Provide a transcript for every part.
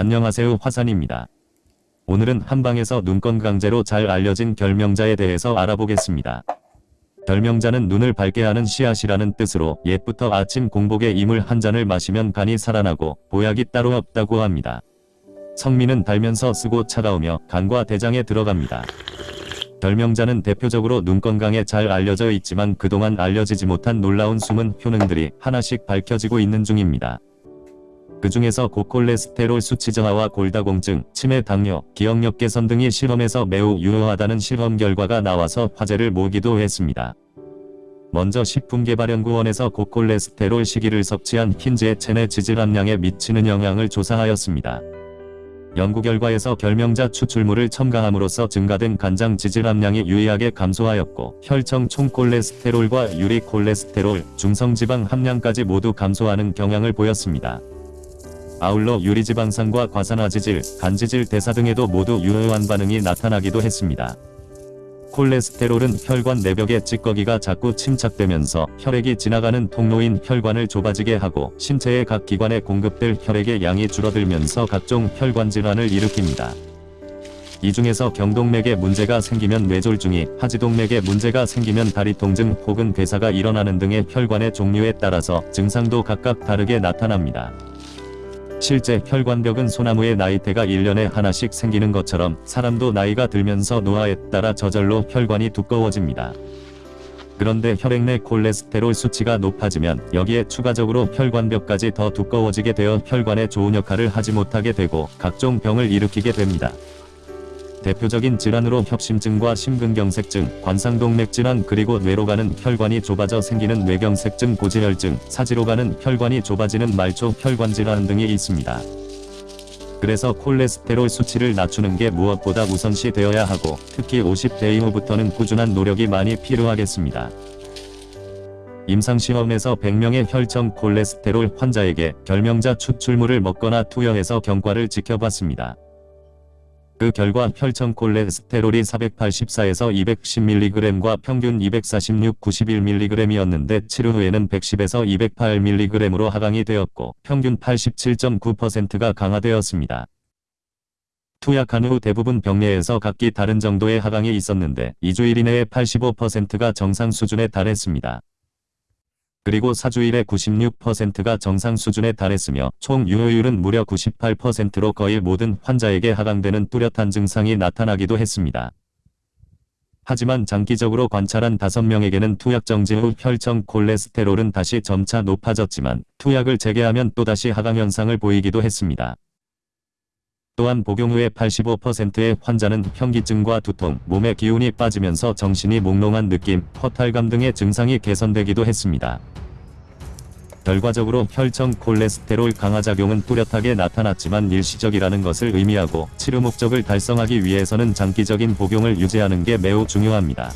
안녕하세요 화산입니다. 오늘은 한방에서 눈건 강제로 잘 알려진 결명자에 대해서 알아보겠습니다. 결명자는 눈을 밝게 하는 씨앗이라는 뜻으로 옛부터 아침 공복에 이물 한 잔을 마시면 간이 살아나고 보약이 따로 없다고 합니다. 성미는 달면서 쓰고 차가우며 간과 대장에 들어갑니다. 결명자는 대표적으로 눈 건강에 잘 알려져 있지만 그동안 알려지지 못한 놀라운 숨은 효능들이 하나씩 밝혀지고 있는 중입니다. 그 중에서 고콜레스테롤 수치 저하와 골다공증, 치매 당뇨, 기억력 개선 등이 실험에서 매우 유효하다는 실험 결과가 나와서 화제를 모기도 했습니다. 먼저 식품개발연구원에서 고콜레스테롤 시기를 섭취한 흰즈의 체내 지질 함량에 미치는 영향을 조사하였습니다. 연구 결과에서 결명자 추출물을 첨가함으로써 증가된 간장 지질 함량이 유의하게 감소하였고 혈청 총콜레스테롤과 유리 콜레스테롤, 중성지방 함량까지 모두 감소하는 경향을 보였습니다. 아울러 유리지방산과 과산화지질, 간지질 대사 등에도 모두 유효한 반응이 나타나기도 했습니다. 콜레스테롤은 혈관 내벽의 찌꺼기가 자꾸 침착되면서 혈액이 지나가는 통로인 혈관을 좁아지게 하고 신체의 각 기관에 공급될 혈액의 양이 줄어들면서 각종 혈관 질환을 일으킵니다. 이 중에서 경동맥에 문제가 생기면 뇌졸중이, 하지동맥에 문제가 생기면 다리 통증 혹은 괴사가 일어나는 등의 혈관의 종류에 따라서 증상도 각각 다르게 나타납니다. 실제 혈관벽은 소나무의 나이테가 1년에 하나씩 생기는 것처럼 사람도 나이가 들면서 노화에 따라 저절로 혈관이 두꺼워집니다. 그런데 혈액 내 콜레스테롤 수치가 높아지면 여기에 추가적으로 혈관벽까지 더 두꺼워지게 되어 혈관에 좋은 역할을 하지 못하게 되고 각종 병을 일으키게 됩니다. 대표적인 질환으로 협심증과 심근경색증, 관상동맥 질환 그리고 뇌로 가는 혈관이 좁아져 생기는 뇌경색증 고지혈증, 사지로 가는 혈관이 좁아지는 말초 혈관 질환 등이 있습니다. 그래서 콜레스테롤 수치를 낮추는 게 무엇보다 우선시 되어야 하고 특히 50대 이후부터는 꾸준한 노력이 많이 필요하겠습니다. 임상시험에서 100명의 혈청 콜레스테롤 환자에게 결명자 추출물을 먹거나 투여해서 경과를 지켜봤습니다. 그 결과 혈청 콜레스테롤이 484에서 210mg과 평균 246, 91mg이었는데 치료 후에는 110에서 208mg으로 하강이 되었고 평균 87.9%가 강화되었습니다. 투약한 후 대부분 병례에서 각기 다른 정도의 하강이 있었는데 2주일 이내에 85%가 정상 수준에 달했습니다. 그리고 4주일에 96%가 정상 수준에 달했으며 총 유효율은 무려 98%로 거의 모든 환자에게 하강되는 뚜렷한 증상이 나타나기도 했습니다. 하지만 장기적으로 관찰한 5명에게는 투약 정지 후 혈청 콜레스테롤은 다시 점차 높아졌지만 투약을 재개하면 또다시 하강 현상을 보이기도 했습니다. 또한 복용 후에 85%의 환자는 현기증과 두통, 몸의 기운이 빠지면서 정신이 몽롱한 느낌, 허탈감 등의 증상이 개선되기도 했습니다. 결과적으로 혈청 콜레스테롤 강화작용은 뚜렷하게 나타났지만 일시적이라는 것을 의미하고 치료 목적을 달성하기 위해서는 장기적인 복용을 유지하는 게 매우 중요합니다.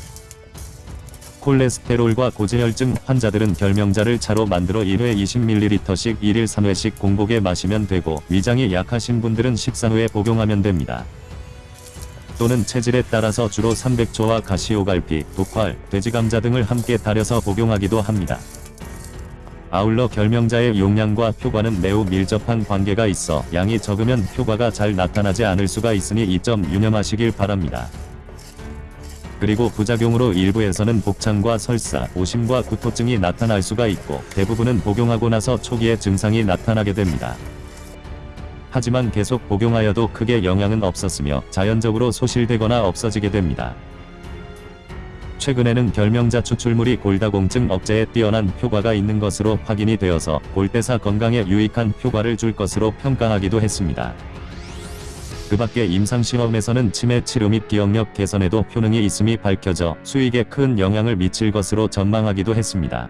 콜레스테롤과 고지혈증 환자들은 결명자를 차로 만들어 1회 20ml씩 1일 3회씩 공복에 마시면 되고 위장이 약하신 분들은 식사 후에 복용하면 됩니다. 또는 체질에 따라서 주로 300초와 가시오갈피, 독활, 돼지감자 등을 함께 달여서 복용하기도 합니다. 아울러 결명자의 용량과 효과는 매우 밀접한 관계가 있어 양이 적으면 효과가 잘 나타나지 않을 수가 있으니 이 점 유념하시길 바랍니다. 그리고 부작용으로 일부에서는 복창과 설사, 오심과 구토증이 나타날 수가 있고 대부분은 복용하고 나서 초기에 증상이 나타나게 됩니다. 하지만 계속 복용하여도 크게 영향은 없었으며 자연적으로 소실되거나 없어지게 됩니다. 최근에는 결명자 추출물이 골다공증 억제에 뛰어난 효과가 있는 것으로 확인이 되어서 골대사 건강에 유익한 효과를 줄 것으로 평가하기도 했습니다. 그 밖에 임상시험에서는 치매 치료 및 기억력 개선에도 효능이 있음이 밝혀져 수익에 큰 영향을 미칠 것으로 전망하기도 했습니다.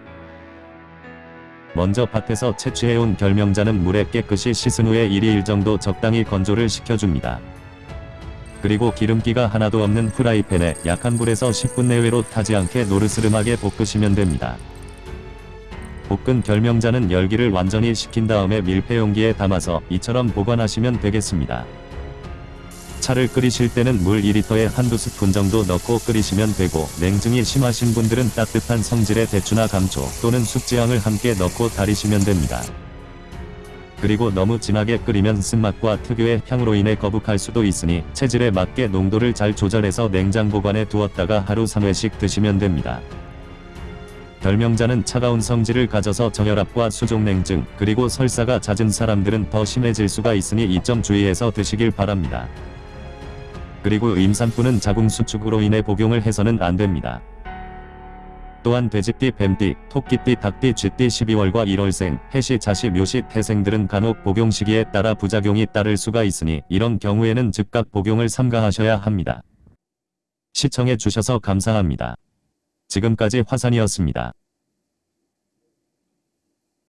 먼저 밭에서 채취해온 결명자는 물에 깨끗이 씻은 후에 1일 정도 적당히 건조를 시켜줍니다. 그리고 기름기가 하나도 없는 프라이팬에 약한 불에서 10분 내외로 타지 않게 노르스름하게 볶으시면 됩니다. 볶은 결명자는 열기를 완전히 식힌 다음에 밀폐용기에 담아서 이처럼 보관하시면 되겠습니다. 차를 끓이실 때는 물 2리터에 한두 스푼 정도 넣고 끓이시면 되고 냉증이 심하신 분들은 따뜻한 성질의 대추나 감초 또는 숙지향을 함께 넣고 달이시면 됩니다. 그리고 너무 진하게 끓이면 쓴맛과 특유의 향으로 인해 거북할 수도 있으니 체질에 맞게 농도를 잘 조절해서 냉장 보관해 두었다가 하루 3회씩 드시면 됩니다. 결명자는 차가운 성질을 가져서 저혈압과 수족냉증 그리고 설사가 잦은 사람들은 더 심해질 수가 있으니 이 점 주의해서 드시길 바랍니다. 그리고 임산부는 자궁 수축으로 인해 복용을 해서는 안 됩니다. 또한 돼지띠, 뱀띠, 토끼띠, 닭띠, 쥐띠 12월과 1월생, 해시, 자시, 묘시, 태생들은 간혹 복용 시기에 따라 부작용이 따를 수가 있으니 이런 경우에는 즉각 복용을 삼가하셔야 합니다. 시청해 주셔서 감사합니다. 지금까지 화산이었습니다.